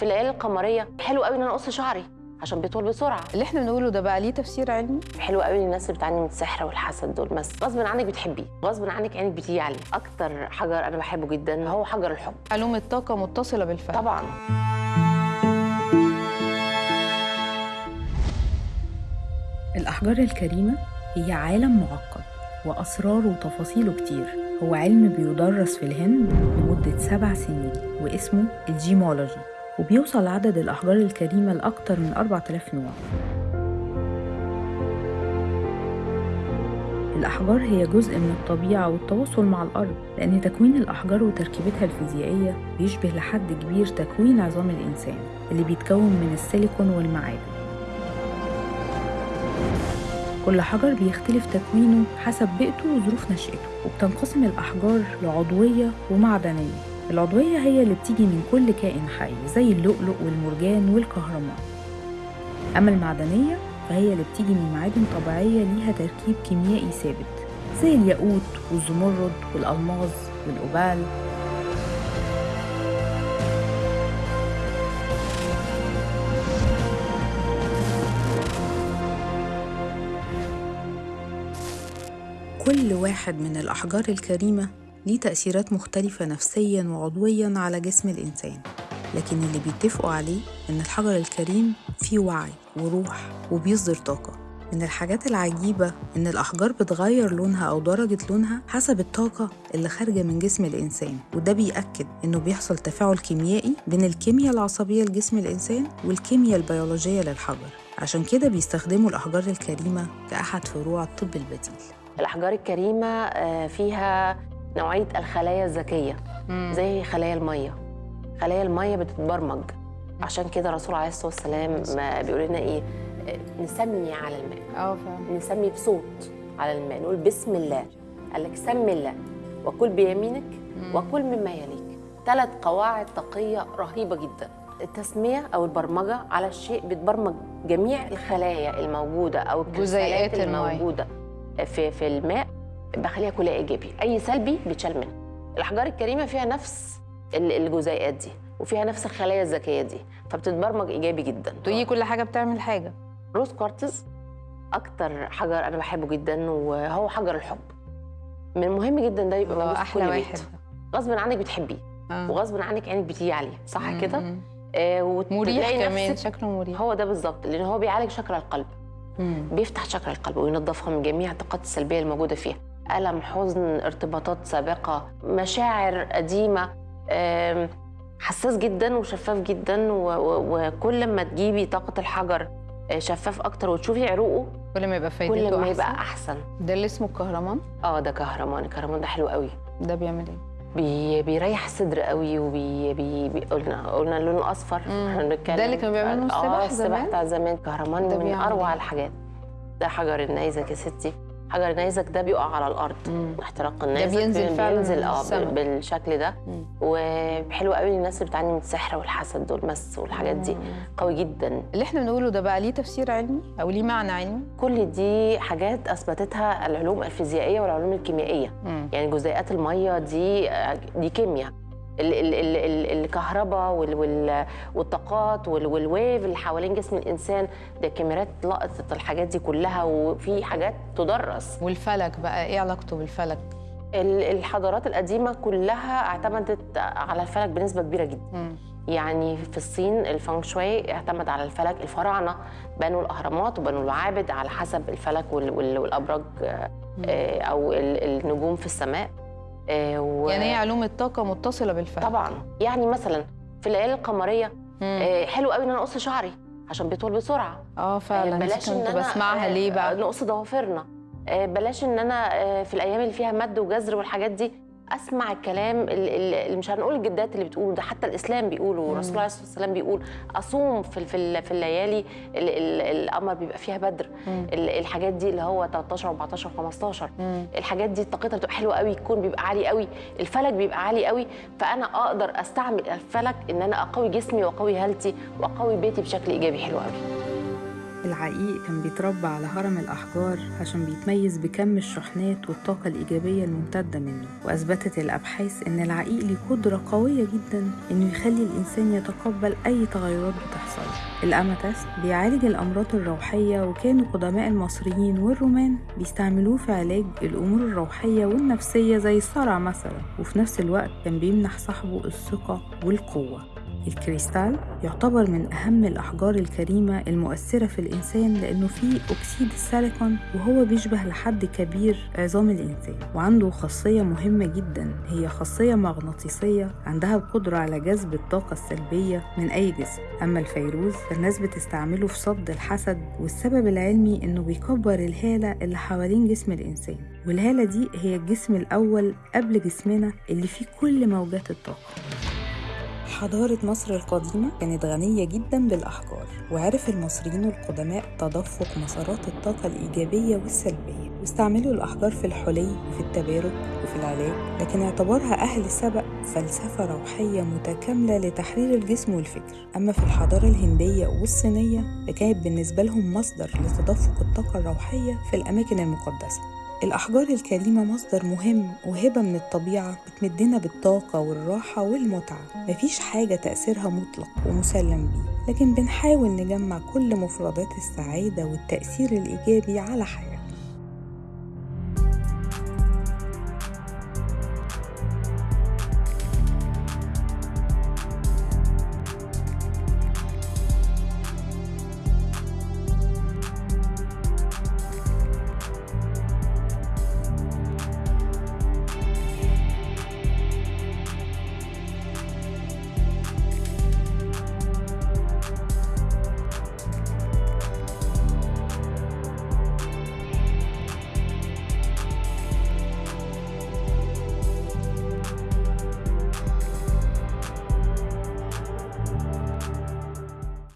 في الليالي القمرية. حلو قوي إن أنا أقص شعري عشان بيطول بسرعة. اللي إحنا بنقوله ده بقى ليه تفسير علمي؟ حلو قوي للناس اللي بتعاني من السحر والحسد دول بس غصب عنك بتحبيه غصب عنك عينك بتيجي عليه. أكتر حجر أنا بحبه جدا هو حجر الحب. علوم الطاقة متصلة بالفهم. طبعا. الأحجار الكريمة هي عالم معقد وأسراره وتفاصيله كتير. هو علم بيدرس في الهند لمدة سبع سنين واسمه الجيمولوجي. وبيوصل عدد الأحجار الكريمة لأكتر من 4000 نوع. الأحجار هي جزء من الطبيعة والتواصل مع الأرض لأن تكوين الأحجار وتركيبتها الفيزيائية بيشبه لحد كبير تكوين عظام الإنسان اللي بيتكون من السيليكون والمعادن. كل حجر بيختلف تكوينه حسب بيئته وظروف نشأته وبتنقسم الأحجار لعضوية ومعدنية. العضوية هي اللي بتيجي من كل كائن حي زي اللؤلؤ والمرجان والكهرمان أما المعدنية فهي اللي بتيجي من معادن طبيعية ليها تركيب كيميائي ثابت زي الياقوت والزمرد والألماظ والأوبال. كل واحد من الأحجار الكريمة ليه تأثيرات مختلفة نفسياً وعضوياً على جسم الإنسان. لكن اللي بيتفقوا عليه إن الحجر الكريم فيه وعي وروح وبيصدر طاقة. من الحاجات العجيبة إن الأحجار بتغير لونها أو درجة لونها حسب الطاقة اللي خارجة من جسم الإنسان. وده بيأكد إنه بيحصل تفاعل كيميائي بين الكيمياء العصبية لجسم الإنسان والكيمياء البيولوجية للحجر. عشان كده بيستخدموا الأحجار الكريمة كأحد فروع الطب البديل. الأحجار الكريمة آه، فيها نوعية الخلايا الذكية زي خلايا المية. خلايا المية بتتبرمج. عشان كده الرسول عليه الصلاة والسلام ما بيقول لنا إيه نسمي على الماء. آه نسمي بصوت على الماء. نقول بسم الله. قال لك سم الله. وكل بيمينك وكل مما يليك. ثلاث قواعد طاقيه رهيبة جدا. التسمية أو البرمجة على الشيء بتبرمج جميع الخلايا الموجودة أو جزيئات الكريستالات المية. الموجودة في في الماء. بخليها كلها إيجابي. أي سلبي بيتشال منها. الأحجار الكريمة فيها نفس ال- الجزيئات دي وفيها نفس الخلايا الذكية دي فبتتبرمج إيجابي جدا. تقولي كل حاجة بتعمل حاجة؟ روز كوارتز أكتر حجر أنا بحبه جدا وهو حجر الحب. من المهم جدا ده يبقى موجود في كل واحد. بيت غصب عنك بتحبيه آه. وغصب عنك عينك بتيجي عليه صح كده. آه مريح كمان شكله مريح. هو ده بالظبط لأن هو بيعالج شكل القلب. مم. بيفتح شكل القلب وينظفها من جميع الطاقات السلبية الموجودة فيها. ألم حزن ارتباطات سابقة مشاعر قديمة آم، حساس جدا وشفاف جدا وكل ما تجيبي طاقة الحجر آه، شفاف أكتر وتشوفي عروقه كل ما يبقى فايدته كل ما يبقى أحسن. ده اللي اسمه الكهرمان؟ آه ده كهرمان. الكهرمان ده حلو قوي. ده بيعمل إيه؟ بي بيريح الصدر قوي وبي بي بي قلنا قلنا لونه اصفر مم. إحنا بنتكلم ده اللي كانوا بيعملوا آه السبح زمان؟ بتاع زمان. كهرمان من أروع إيه؟ الحاجات. ده حجر النيزك يا ستي. حجر النيزك ده بيقع على الأرض. مم. احتراق النيزك بينزل بي- فعلاً بينزل آه بالشكل ده. وحلو قوي للناس اللي بتعاني من السحر والحسد دول مس والحاجات دي. قوي جدا. اللي إحنا بنقوله ده بقى ليه تفسير علمي أو ليه معنى علمي؟ كل دي حاجات أثبتتها العلوم الفيزيائية والعلوم الكيميائية. مم. يعني جزيئات المية دي دي كيمياء. الكهرباء وال- وال- والطاقات وال- وال wave اللي حوالين جسم الإنسان ده كاميرات لقطت الحاجات دي كلها وفي حاجات تدرس. والفلك بقى إيه علاقته بالفلك؟ ال- الحضارات القديمة كلها اعتمدت على الفلك بنسبة كبيرة جدا. مم. يعني في الصين الفانغ شوي اعتمد على الفلك الفراعنة بنوا الأهرامات وبنوا المعابد على حسب الفلك وال- وال- والأبراج آه، أو ال- النجوم في السماء. و- يعني هي علوم الطاقة متصلة بالفلك طبعا. يعني مثلا في الليالي القمرية. آه، حلو قوي إن أنا أقص شعري عشان بيطول بسرعة. آه فعلا. آه، بلاش كنت أنا بسمعها. آه، ليه آه، بقى؟ نقص ضوافرنا. آه، بلاش إن أنا آه، في الأيام اللي فيها مد وجزر والحاجات دي أسمع الكلام ال- ال- اللي مش هنقول الجدات اللي بتقوله ده حتى الإسلام بيقوله والرسول عليه الصلاه والسلام بيقول أصوم في في في الليالي ال- ال- القمر بيبقى فيها بدر. مم. ال- الحاجات دي اللي هو 13 14 15 مم. الحاجات دي طاقتها بتبقى حلوة قوي الكون بيبقى عالي قوي الفلك بيبقى عالي قوي. فأنا أقدر أستعمل الفلك إن أنا أقوي جسمي وأقوي هالتي وأقوي بيتي بشكل إيجابي حلو قوي. العقيق كان بيتربى على هرم الأحجار عشان بيتميز بكم الشحنات والطاقة الإيجابية الممتدة منه وأثبتت الأبحاث إن العقيق ليه قدرة قوية جدا إنه يخلي الإنسان يتقبل أي تغيرات بتحصل. الأماتست بيعالج الأمراض الروحية وكانوا قدماء المصريين والرومان بيستعملوه في علاج الأمور الروحية والنفسية زي الصرع مثلا وفي نفس الوقت كان بيمنح صاحبه الثقة والقوة. الكريستال يعتبر من أهم الأحجار الكريمة المؤثرة في الإنسان لأنه فيه أكسيد السيليكون وهو بيشبه لحد كبير عظام الإنسان وعنده خاصية مهمة جدا. هي خاصية مغناطيسية عندها القدرة على جذب الطاقة السلبية من أي جسم. أما الفيروز فالناس بتستعمله في صد الحسد والسبب العلمي إنه بيكبر الهالة اللي حوالين جسم الإنسان. والهالة دي هي الجسم الأول قبل جسمنا اللي فيه كل موجات الطاقة. حضارة مصر القديمة كانت غنية جدا بالأحجار وعرف المصريين القدماء تدفق مسارات الطاقة الإيجابية والسلبية واستعملوا الأحجار في الحلي وفي التبارك وفي العلاج لكن اعتبرها أهل سبق فلسفة روحية متكاملة لتحرير الجسم والفكر. أما في الحضارة الهندية والصينية فكانت بالنسبة لهم مصدر لتدفق الطاقة الروحية في الأماكن المقدسة. الأحجار الكريمة مصدر مهم وهبة من الطبيعة بتمدنا بالطاقة والراحة والمتعة. مفيش حاجة تأثيرها مطلق ومسلم بيه لكن بنحاول نجمع كل مفردات السعادة والتأثير الإيجابي على حياتنا.